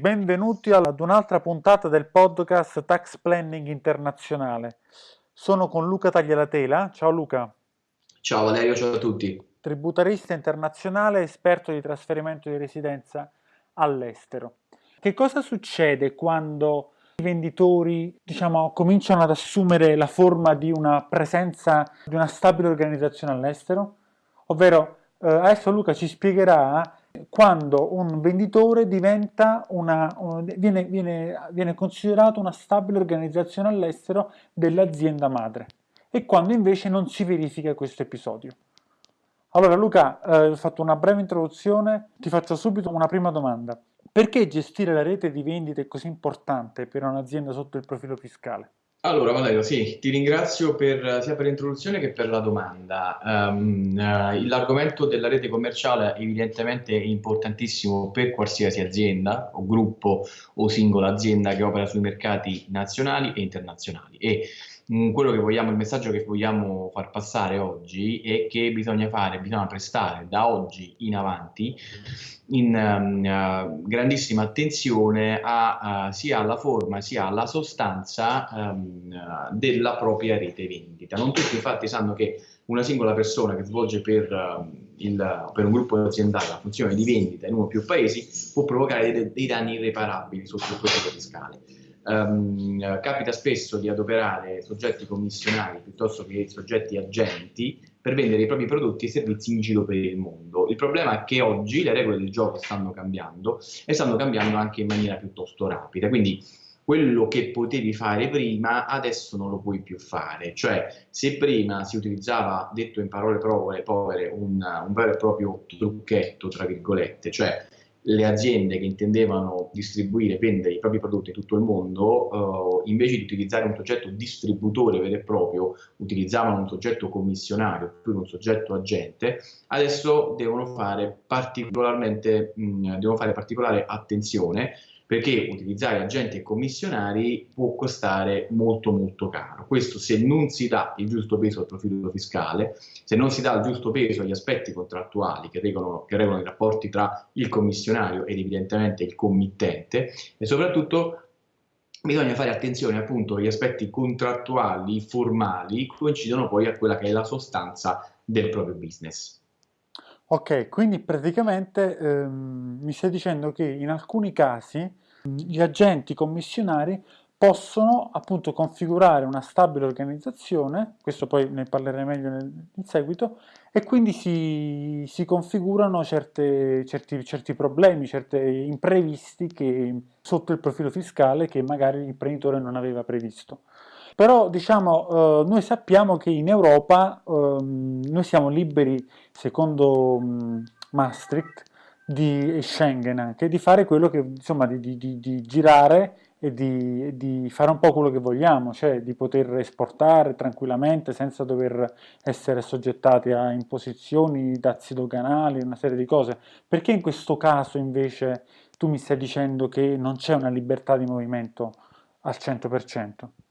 Benvenuti ad un'altra puntata del podcast Tax Planning Internazionale. Sono con Luca Taglialatela. Ciao Luca. Ciao Valerio, ciao a tutti. Tributarista internazionale, esperto di trasferimento di residenza all'estero. Che cosa succede quando i venditori diciamo, cominciano ad assumere la forma di una presenza di una stabile organizzazione all'estero? Ovvero, eh, adesso Luca ci spiegherà quando un venditore diventa una, viene, viene, viene considerato una stabile organizzazione all'estero dell'azienda madre e quando invece non si verifica questo episodio. Allora Luca, eh, ho fatto una breve introduzione, ti faccio subito una prima domanda. Perché gestire la rete di vendite è così importante per un'azienda sotto il profilo fiscale? Allora Valerio, sì, ti ringrazio per, sia per l'introduzione che per la domanda. Um, uh, l'argomento della rete commerciale evidentemente è importantissimo per qualsiasi azienda o gruppo o singola azienda che opera sui mercati nazionali e internazionali. E quello che vogliamo, il messaggio che vogliamo far passare oggi è che bisogna fare, bisogna prestare da oggi in avanti in um, uh, grandissima attenzione a, uh, sia alla forma sia alla sostanza um, uh, della propria rete vendita. Non tutti infatti sanno che una singola persona che svolge per, il, per un gruppo aziendale la funzione di vendita in uno o più paesi può provocare dei, dei danni irreparabili sotto il profilo fiscale. Um, capita spesso di adoperare soggetti commissionari piuttosto che soggetti agenti per vendere i propri prodotti e servizi in giro per il mondo. Il problema è che oggi le regole del gioco stanno cambiando e stanno cambiando anche in maniera piuttosto rapida, quindi quello che potevi fare prima adesso non lo puoi più fare, cioè se prima si utilizzava, detto in parole povere, un, un vero e proprio trucchetto, tra virgolette, cioè le aziende che intendevano distribuire e vendere i propri prodotti in tutto il mondo, eh, invece di utilizzare un soggetto distributore vero e proprio, utilizzavano un soggetto commissionario più un soggetto agente, adesso devono fare particolarmente, mh, devono fare particolare attenzione perché utilizzare agenti e commissionari può costare molto molto caro. Questo se non si dà il giusto peso al profilo fiscale, se non si dà il giusto peso agli aspetti contrattuali che regolano, che regolano i rapporti tra il commissionario ed evidentemente il committente e soprattutto bisogna fare attenzione appunto agli aspetti contrattuali, formali, coincidono poi a quella che è la sostanza del proprio business. Ok, quindi praticamente ehm, mi stai dicendo che in alcuni casi gli agenti commissionari possono appunto configurare una stabile organizzazione, questo poi ne parlerei meglio nel, in seguito, e quindi si, si configurano certe, certi, certi, problemi, certi imprevisti che, sotto il profilo fiscale che magari l'imprenditore non aveva previsto. Però diciamo, eh, noi sappiamo che in Europa eh, noi siamo liberi, secondo mh, Maastricht, di Schengen anche, di fare quello che, insomma, di, di, di girare e di, di, fare un po' quello che vogliamo, cioè di poter esportare tranquillamente senza dover essere assoggettati a imposizioni, dazi doganali, una serie di cose. Perché in questo caso invece tu mi stai dicendo che non c'è una libertà di movimento al 100%?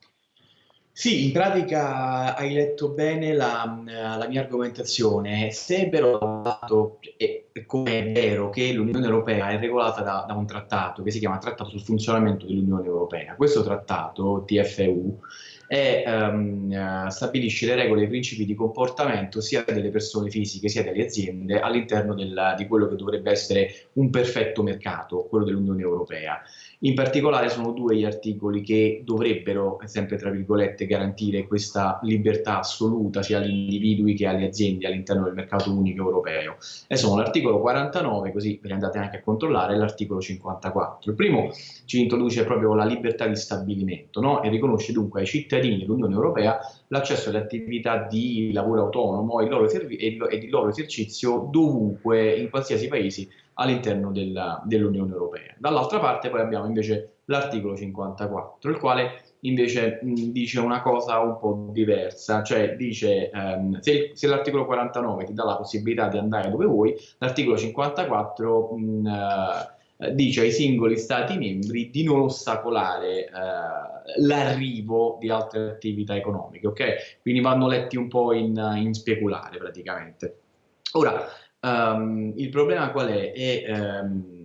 Sì, in pratica hai letto bene la, la mia argomentazione. Se è, come è vero che l'Unione Europea è regolata da, da, un trattato che si chiama Trattato sul funzionamento dell'Unione Europea, questo trattato, TFU, è, um, stabilisce le regole e i principi di comportamento sia delle persone fisiche sia delle aziende all'interno di quello che dovrebbe essere un perfetto mercato, quello dell'Unione Europea. In particolare sono due gli articoli che dovrebbero, sempre tra virgolette, garantire questa libertà assoluta sia agli individui che alle aziende all'interno del mercato unico europeo. E sono l'articolo 49, così ve ne andate anche a controllare, e l'articolo 54. Il primo ci introduce proprio la libertà di stabilimento no? e riconosce dunque ai cittadini dell'Unione Europea l'accesso alle attività di lavoro autonomo e loro, e il loro esercizio dovunque, in qualsiasi paese all'interno dell'Unione Europea. Dall'altra parte poi abbiamo invece l'articolo 54, il quale invece mh, dice una cosa un po' diversa, cioè dice ehm, se, se l'articolo 49 ti dà la possibilità di andare dove vuoi, l'articolo 54 mh, eh, dice ai singoli Stati membri di non ostacolare eh, l'arrivo di altre attività economiche, ok? Quindi vanno letti un po' in, in speculare praticamente. Ora, um, il problema qual è? È um,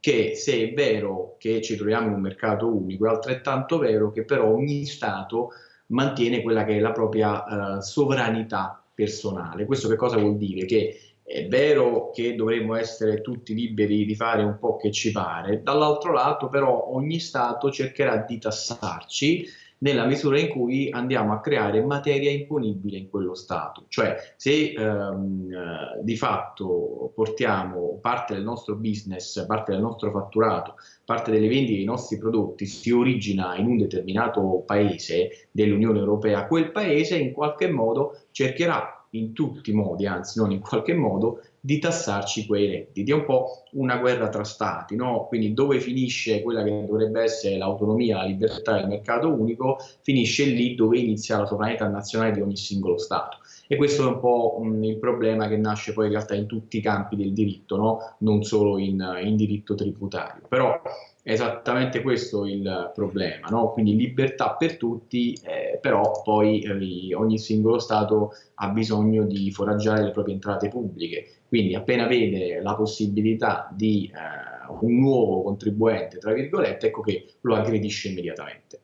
che se è vero che ci troviamo in un mercato unico, è altrettanto vero che però ogni Stato mantiene quella che è la propria uh, sovranità personale. Questo che cosa vuol dire? Che è vero che dovremmo essere tutti liberi di fare un po' che ci pare, dall'altro lato però ogni Stato cercherà di tassarci nella misura in cui andiamo a creare materia imponibile in quello Stato. Cioè se ehm, eh, di fatto portiamo parte del nostro business, parte del nostro fatturato, parte delle vendite dei nostri prodotti si origina in un determinato paese dell'Unione Europea, quel paese in qualche modo cercherà in tutti i modi, anzi non in qualche modo, di tassarci quei redditi. È un po' una guerra tra stati, no? quindi dove finisce quella che dovrebbe essere l'autonomia, la libertà del mercato unico, finisce lì dove inizia la sovranità nazionale di ogni singolo Stato. E questo è un po' mh, il problema che nasce poi in realtà in tutti i campi del diritto, no? non solo in, in diritto tributario. Però è esattamente questo il problema, no? quindi libertà per tutti, eh, però poi eh, ogni singolo Stato ha bisogno di foraggiare le proprie entrate pubbliche, quindi appena vede la possibilità di eh, un nuovo contribuente, tra virgolette, ecco che lo aggredisce immediatamente.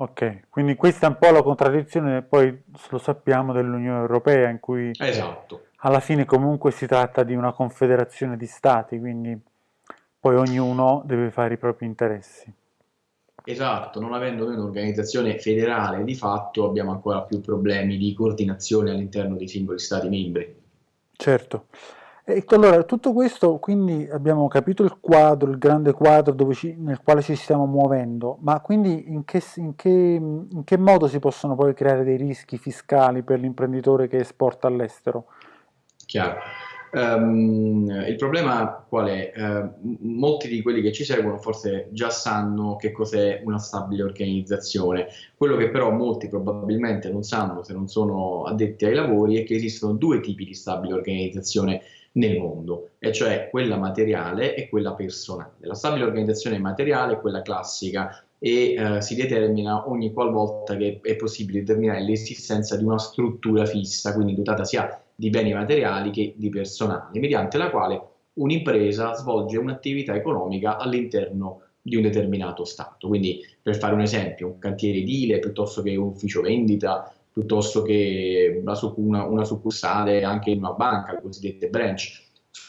Ok, quindi questa è un po' la contraddizione, poi lo sappiamo, dell'Unione Europea, in cui esatto. alla fine comunque si tratta di una confederazione di stati, quindi poi ognuno deve fare i propri interessi. Esatto, non avendo noi un'organizzazione federale di fatto abbiamo ancora più problemi di coordinazione all'interno dei singoli stati membri. Certo. E allora, tutto questo, quindi abbiamo capito il quadro, il grande quadro ci, nel quale ci stiamo muovendo, ma quindi in che, in, che, in che modo si possono poi creare dei rischi fiscali per l'imprenditore che esporta all'estero? Chiaro. Um, il problema qual è? Uh, molti di quelli che ci seguono forse già sanno che cos'è una stabile organizzazione. Quello che però molti probabilmente non sanno se non sono addetti ai lavori è che esistono due tipi di stabile organizzazione nel mondo, e cioè quella materiale e quella personale. La stabile organizzazione materiale è quella classica e eh, si determina ogni qualvolta che è possibile determinare l'esistenza di una struttura fissa, quindi dotata sia di beni materiali che di personale, mediante la quale un'impresa svolge un'attività economica all'interno di un determinato Stato. Quindi, per fare un esempio, un cantiere edile piuttosto che un ufficio vendita, piuttosto che una, una succursale anche in una banca, le cosiddette branch,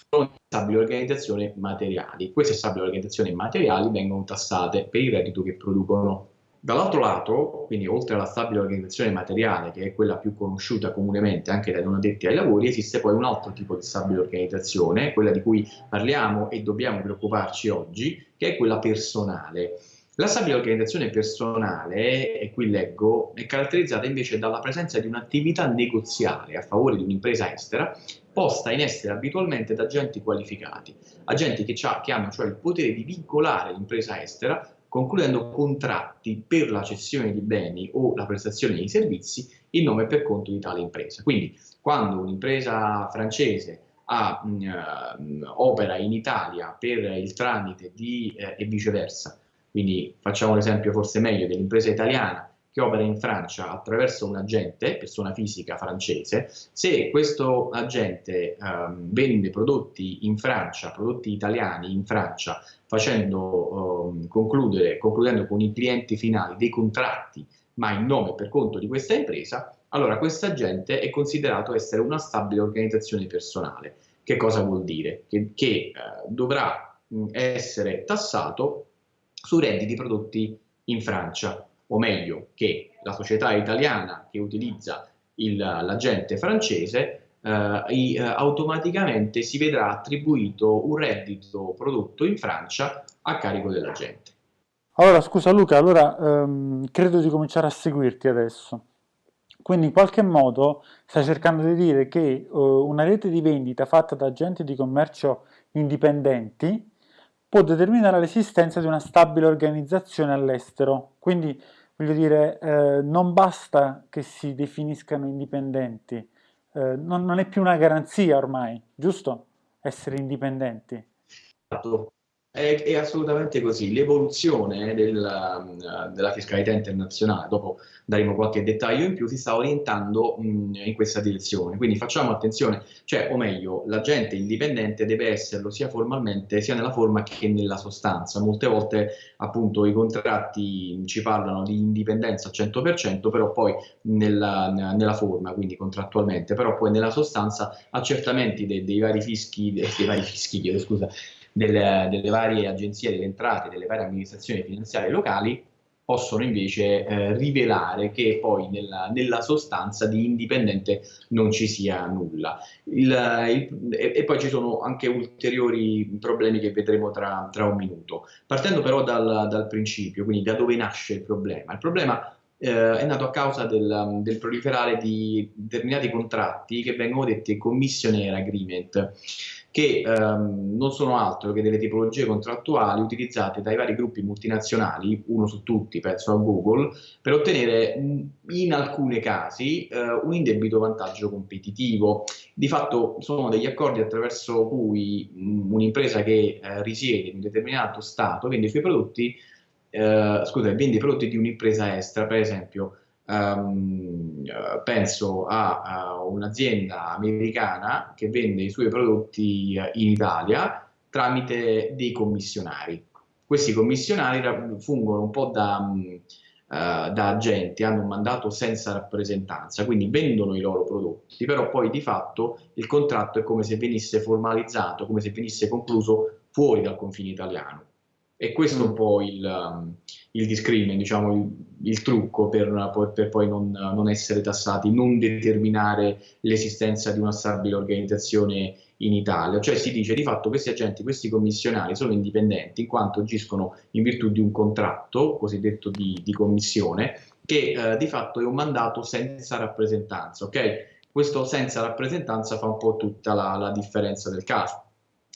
sono stabili organizzazioni materiali. Queste stabili organizzazioni materiali vengono tassate per il reddito che producono. Dall'altro lato, quindi oltre alla stabile organizzazione materiale, che è quella più conosciuta comunemente anche dai non addetti ai lavori, esiste poi un altro tipo di stabile organizzazione, quella di cui parliamo e dobbiamo preoccuparci oggi, che è quella personale. La stabile organizzazione personale, e qui leggo, è caratterizzata invece dalla presenza di un'attività negoziale a favore di un'impresa estera posta in essere abitualmente da agenti qualificati, agenti che, che hanno cioè il potere di vincolare l'impresa estera concludendo contratti per la cessione di beni o la prestazione di servizi in nome e per conto di tale impresa. Quindi quando un'impresa francese ha, mh, mm, opera in Italia per il tramite di, eh, e viceversa, quindi facciamo l'esempio forse meglio dell'impresa italiana che opera in Francia attraverso un agente, persona fisica francese, se questo agente um, vende prodotti in Francia, prodotti italiani in Francia, facendo, um, concludere, concludendo con i clienti finali dei contratti, ma in nome e per conto di questa impresa, allora questo agente è considerato essere una stabile organizzazione personale. Che cosa vuol dire? Che, che uh, dovrà mh, essere tassato su redditi prodotti in Francia o meglio che la società italiana che utilizza l'agente francese eh, eh, automaticamente si vedrà attribuito un reddito prodotto in Francia a carico dell'agente. Allora, scusa Luca, allora ehm, credo di cominciare a seguirti adesso. Quindi in qualche modo stai cercando di dire che uh, una rete di vendita fatta da agenti di commercio indipendenti può determinare l'esistenza di una stabile organizzazione all'estero. Quindi Voglio dire, eh, non basta che si definiscano indipendenti, eh, non, non, è più una garanzia ormai, giusto? Essere indipendenti. È, è assolutamente così. L'evoluzione del, della fiscalità internazionale, dopo daremo qualche dettaglio in più, si sta orientando mh, in questa direzione. Quindi facciamo attenzione, cioè, o meglio, l'agente indipendente deve esserlo sia formalmente sia nella forma che nella sostanza. Molte volte, appunto, i contratti ci parlano di indipendenza al 100%, però poi nella, nella forma, quindi contrattualmente, però poi nella sostanza accertamenti dei, dei vari fischi, dei, dei vari fischi, chiedo scusa, delle, delle, varie agenzie delle entrate, delle varie amministrazioni finanziarie locali, possono invece eh, rivelare che poi nella, nella, sostanza di indipendente non ci sia nulla. Il, il, e, e, poi ci sono anche ulteriori problemi che vedremo tra, tra un minuto. Partendo però dal, dal, principio, quindi da dove nasce il problema. Il problema eh, è nato a causa del, del proliferare di determinati contratti che vengono detti commissionaire agreement che ehm, non sono altro che delle tipologie contrattuali utilizzate dai vari gruppi multinazionali, uno su tutti, penso a Google, per ottenere in alcuni casi eh, un indebito vantaggio competitivo. Di fatto sono degli accordi attraverso cui un'impresa che eh, risiede in un determinato Stato vende i suoi prodotti, eh, scusa, vende i prodotti di un'impresa estera, per esempio Um, penso a, a un'azienda americana che vende i suoi prodotti eh, in Italia tramite dei commissionari. Questi commissionari fungono un po' da, uh, da agenti, hanno un mandato senza rappresentanza, quindi vendono i loro prodotti, però poi di fatto il contratto è come se venisse formalizzato, come se venisse concluso fuori dal confine italiano. E questo è un mm. po' il, um, il discrimen, diciamo, il, il trucco per, per poi non, non, essere tassati, non determinare l'esistenza di una stabile organizzazione in Italia. Cioè si dice di fatto questi agenti, questi commissionari sono indipendenti in quanto agiscono in virtù di un contratto, cosiddetto di, di commissione, che eh, di fatto è un mandato senza rappresentanza. ok? Questo senza rappresentanza fa un po' tutta la, la differenza del caso.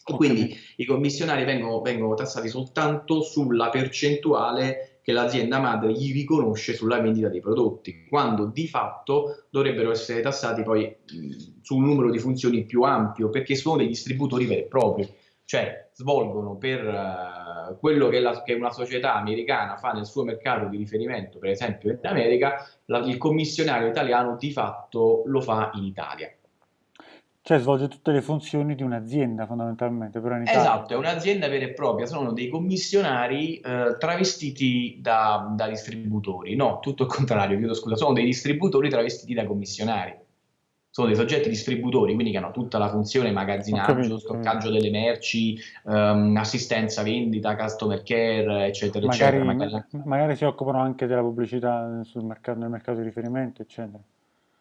E quindi i commissionari vengono, vengono tassati soltanto sulla percentuale che l'azienda madre gli riconosce sulla vendita dei prodotti, quando di fatto dovrebbero essere tassati poi su un numero di funzioni più ampio, perché sono dei distributori veri e propri, cioè svolgono per uh, quello che, la, che, una società americana fa nel suo mercato di riferimento, per esempio in America, la, il commissionario italiano di fatto lo fa in Italia. Cioè svolge tutte le funzioni di un'azienda fondamentalmente, però in Italia. Esatto, è un'azienda vera e propria, sono dei commissionari eh, travestiti da, da, distributori, no, tutto il contrario, chiedo scusa, sono dei distributori travestiti da commissionari. Sono dei soggetti distributori, quindi che hanno tutta la funzione magazzinaggio, capito, stoccaggio delle merci, um, assistenza, vendita, customer care, eccetera, magari, eccetera. Magari... magari si occupano anche della pubblicità sul mercato, nel mercato di riferimento, eccetera.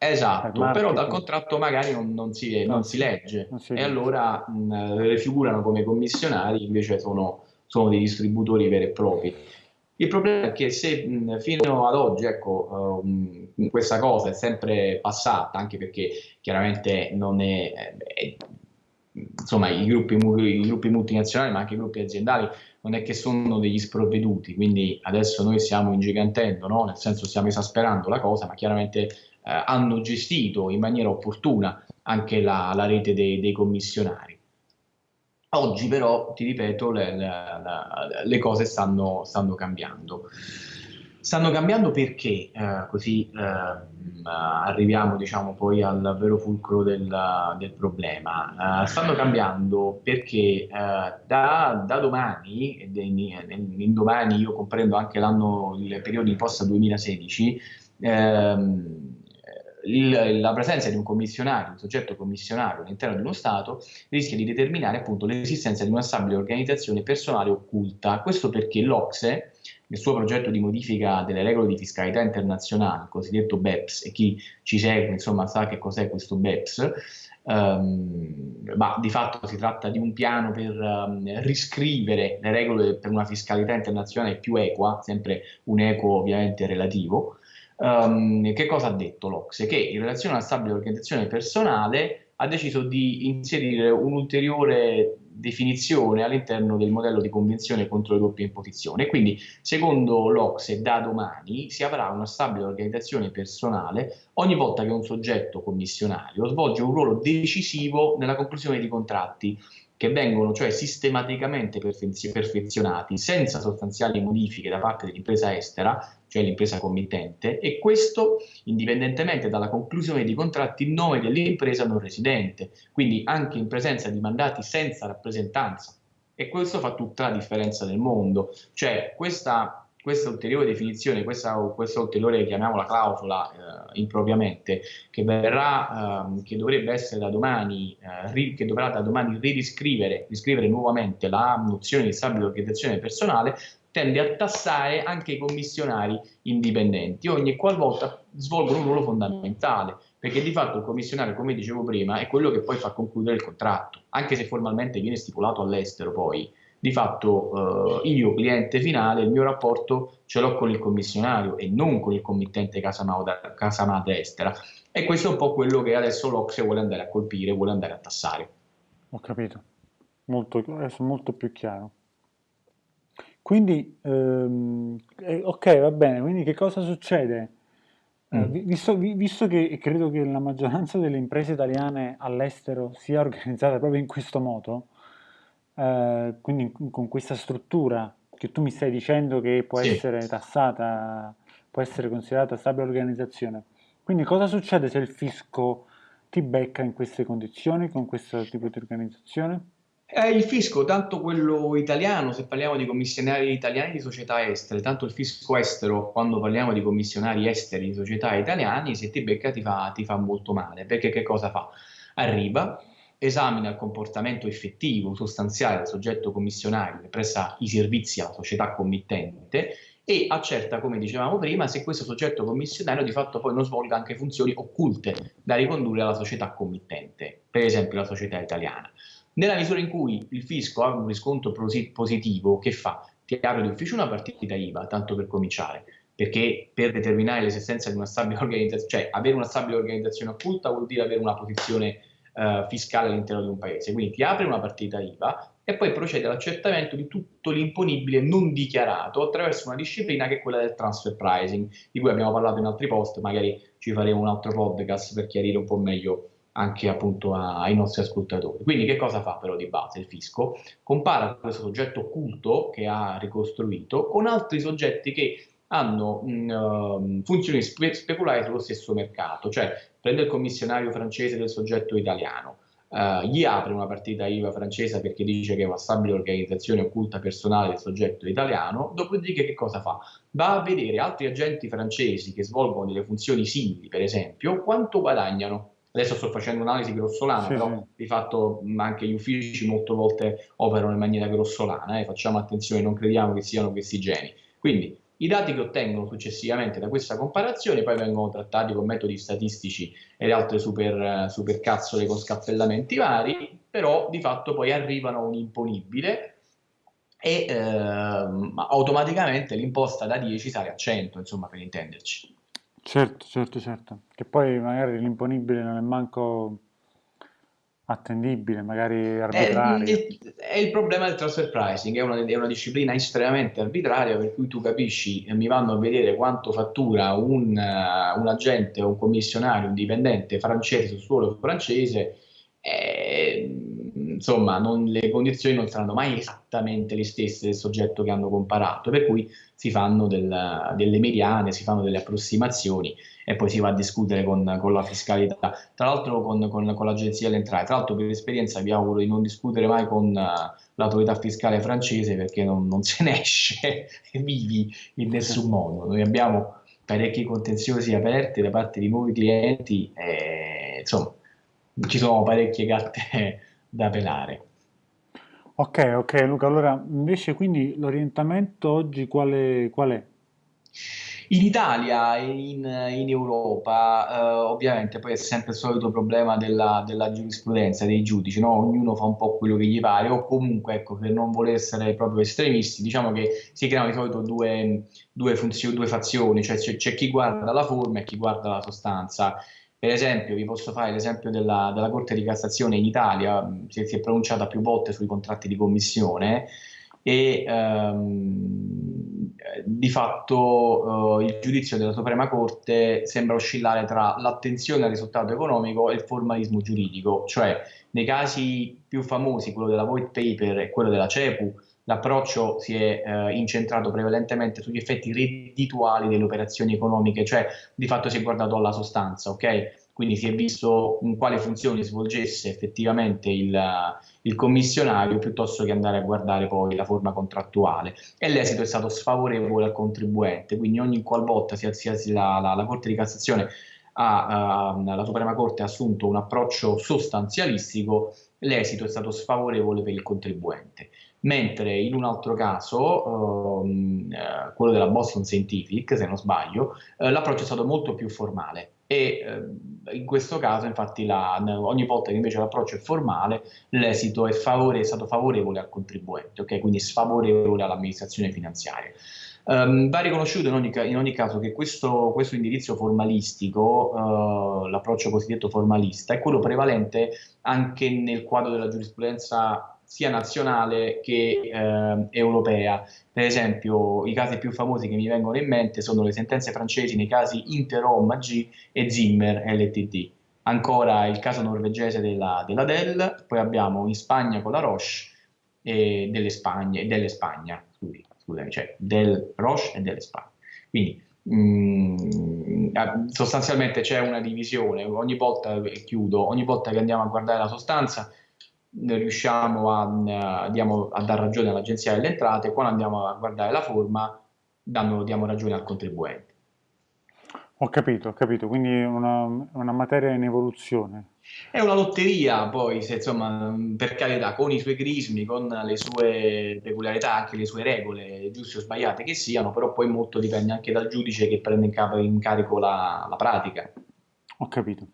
Esatto, però dal contratto magari non, non, si, non si, legge non si e allora mh, le figurano come commissionari, invece sono, sono, dei distributori veri e propri. Il problema è che se mh, fino ad oggi ecco, uh, questa cosa è sempre passata, anche perché chiaramente non è, è insomma i gruppi, i gruppi, multinazionali ma anche i gruppi aziendali non è che sono degli sprovveduti, quindi adesso noi stiamo ingigantendo, no? nel senso stiamo esasperando la cosa, ma chiaramente eh, hanno gestito in maniera opportuna anche la, la rete dei, dei, commissionari. Oggi però, ti ripeto, le, le, le cose stanno, stanno, cambiando. Stanno cambiando perché, eh, così eh, arriviamo diciamo, poi al vero fulcro del, del problema, eh, stanno cambiando perché eh, da, da, domani, e in, in, domani io comprendo anche l'anno, il periodo di posta 2016, ehm, il, la presenza di un commissionario, un soggetto commissionario all'interno di uno Stato rischia di determinare appunto l'esistenza di una stabile organizzazione personale occulta. Questo perché l'Ocse, nel suo progetto di modifica delle regole di fiscalità internazionale, il cosiddetto BEPS, e chi ci segue insomma sa che cos'è questo BEPS, Um, ma di fatto si tratta di un piano per um, riscrivere le regole per una fiscalità internazionale più equa, sempre un equo ovviamente relativo, Um, che cosa ha detto l'Ocse? Che in relazione alla stabile organizzazione personale ha deciso di inserire un'ulteriore definizione all'interno del modello di convenzione contro le doppie imposizioni. Quindi, secondo l'Ocse, da domani si avrà una stabile organizzazione personale ogni volta che un soggetto commissionario svolge un ruolo decisivo nella conclusione di contratti che vengono cioè sistematicamente perfezionati senza sostanziali modifiche da parte dell'impresa estera, cioè l'impresa committente, e questo indipendentemente dalla conclusione di contratti in nome dell'impresa non residente, quindi anche in presenza di mandati senza rappresentanza. E questo fa tutta la differenza del mondo. Cioè questa questa ulteriore definizione, questa, questa ulteriore, chiamiamola clausola eh, impropriamente, che, verrà, eh, che dovrebbe essere da domani, eh, ri, che dovrà da domani riscrivere nuovamente la nozione di stabile organizzazione personale, tende a tassare anche i commissionari indipendenti, ogni qualvolta svolgono un ruolo fondamentale, perché di fatto il commissionario, come dicevo prima, è quello che poi fa concludere il contratto, anche se formalmente viene stipulato all'estero poi di fatto eh, io, cliente finale, il mio rapporto ce l'ho con il commissionario e non con il committente casa, casa madre estera. E questo è un po' quello che adesso l'Ocse vuole andare a colpire, vuole andare a tassare. Ho capito, molto, adesso molto più chiaro. Quindi, ehm, eh, ok, va bene, quindi che cosa succede? Eh, mm. visto, visto, che credo che la maggioranza delle imprese italiane all'estero sia organizzata proprio in questo modo, eh, quindi con questa struttura che tu mi stai dicendo che può sì. essere tassata, può essere considerata stabile organizzazione. Quindi cosa succede se il fisco ti becca in queste condizioni, con questo tipo di organizzazione? Eh, il fisco, tanto quello italiano, se parliamo di commissionari italiani di società estere, tanto il fisco estero, quando parliamo di commissionari esteri di società italiani, se ti becca ti fa, ti fa molto male, perché che cosa fa? Arriva, esamina il comportamento effettivo, sostanziale del soggetto commissionario che presta i servizi alla società committente e accerta, come dicevamo prima, se questo soggetto commissionario di fatto poi non svolga anche funzioni occulte da ricondurre alla società committente, per esempio la società italiana. Nella misura in cui il fisco ha un riscontro positivo, che fa? Ti apre d'ufficio una partita IVA, tanto per cominciare, perché per determinare l'esistenza di una stabile organizzazione, cioè avere una stabile organizzazione occulta vuol dire avere una posizione eh, fiscale all'interno di un paese. Quindi ti apre una partita IVA e poi procede all'accertamento di tutto l'imponibile non dichiarato attraverso una disciplina che è quella del transfer pricing, di cui abbiamo parlato in altri post, magari ci faremo un altro podcast per chiarire un po' meglio anche appunto ai nostri ascoltatori. Quindi che cosa fa però di base il fisco? Compara questo soggetto occulto che ha ricostruito con altri soggetti che hanno mh, uh, funzioni spe speculari sullo stesso mercato, cioè prende il commissionario francese del soggetto italiano, uh, gli apre una partita IVA francese perché dice che è una stabile organizzazione occulta personale del soggetto italiano, dopodiché che cosa fa? Va a vedere altri agenti francesi che svolgono delle funzioni simili, per esempio, quanto guadagnano adesso sto facendo un'analisi grossolana, sì, però sì. di fatto anche gli uffici molte volte operano in maniera grossolana, eh, facciamo attenzione, non crediamo che siano questi geni. Quindi i dati che ottengono successivamente da questa comparazione poi vengono trattati con metodi statistici e altre super, super cazzole con scappellamenti vari, però di fatto poi arrivano a un imponibile e eh, automaticamente l'imposta da 10 sale a 100, insomma, per intenderci. Certo, certo, certo. Che poi magari l'imponibile non è manco attendibile, magari arbitrario. È, è, il problema del transfer pricing, è una, è una, disciplina estremamente arbitraria per cui tu capisci, mi vanno a vedere quanto fattura un, uh, un agente un commissionario, un dipendente francese sul suolo francese, e, insomma non, le condizioni non saranno mai esattamente le stesse del soggetto che hanno comparato, per cui si fanno del, delle mediane, si fanno delle approssimazioni e poi si va a discutere con, con la fiscalità, tra l'altro con, con, con l'agenzia delle entrate. Tra l'altro per esperienza vi auguro di non discutere mai con uh, l'autorità fiscale francese perché non, non se ne esce vivi in nessun modo. Noi abbiamo parecchi contenziosi aperti da parte di nuovi clienti e insomma ci sono parecchie gatte da pelare. Ok, ok Luca, allora invece quindi l'orientamento oggi quale, qual è? In Italia e in, in Europa, eh, ovviamente, poi è sempre il solito problema della, della giurisprudenza, dei giudici, no? ognuno fa un po' quello che gli pare, o comunque, ecco, per non voler essere proprio estremisti, diciamo che si creano di solito due, due, funzioni, due fazioni, cioè c'è chi guarda la forma e chi guarda la sostanza. Per esempio, vi posso fare l'esempio della, della, Corte di Cassazione in Italia, si, si è pronunciata più volte sui contratti di commissione, e ehm, di fatto eh, il giudizio della Suprema Corte sembra oscillare tra l'attenzione al risultato economico e il formalismo giuridico, cioè nei casi più famosi, quello della Void Paper e quello della CEPU, l'approccio si è eh, incentrato prevalentemente sugli effetti reddituali delle operazioni economiche, cioè di fatto si è guardato alla sostanza, ok? Quindi si è visto in quale funzione svolgesse effettivamente il, il commissionario piuttosto che andare a guardare poi la forma contrattuale e l'esito è stato sfavorevole al contribuente, quindi ogni qualvolta si, si, la, la, la Corte di Cassazione ha, uh, la Suprema Corte ha assunto un approccio sostanzialistico, l'esito è stato sfavorevole per il contribuente mentre in un altro caso, um, eh, quello della Boston Scientific, se non sbaglio, eh, l'approccio è stato molto più formale e eh, in questo caso infatti la, ogni volta che invece l'approccio è formale l'esito è, favore, è, stato favorevole al contribuente, okay? quindi sfavorevole all'amministrazione finanziaria. Um, va riconosciuto in ogni, in ogni, caso che questo, questo indirizzo formalistico, uh, l'approccio cosiddetto formalista, è quello prevalente anche nel quadro della giurisprudenza sia nazionale che eh, europea. Per esempio, i casi più famosi che mi vengono in mente sono le sentenze francesi nei casi Interom AG e Zimmer LTD. Ancora il caso norvegese della, della Dell, poi abbiamo in Spagna con la Roche e delle Spagne, delle Spagna, scusi, scusami, cioè del Roche e delle Spagne. Quindi mm, sostanzialmente c'è una divisione, ogni volta, chiudo, ogni volta che andiamo a guardare la sostanza riusciamo a, diamo, a dar ragione all'agenzia delle entrate, quando andiamo a guardare la forma danno, diamo ragione al contribuente. Ho capito, ho capito, quindi è una, una, materia in evoluzione. È una lotteria poi, se, insomma, per carità, con i suoi crismi, con le sue peculiarità, anche le sue regole, giuste o sbagliate che siano, però poi molto dipende anche dal giudice che prende in, capo, in carico la, la pratica. Ho capito.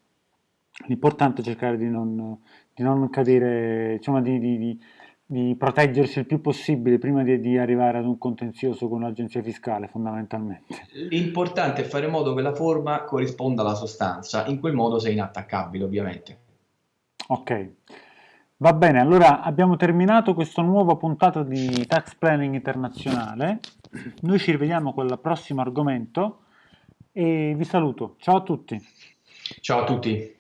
L'importante è cercare di non, di non cadere, insomma, di, di, di, proteggersi il più possibile prima di, di arrivare ad un contenzioso con l'agenzia fiscale, fondamentalmente. L'importante è fare in modo che la forma corrisponda alla sostanza, in quel modo sei inattaccabile, ovviamente. Ok. Va bene, allora abbiamo terminato questo nuovo puntato di Tax Planning Internazionale. Noi ci rivediamo con il prossimo argomento e vi saluto. Ciao a tutti. Ciao a tutti.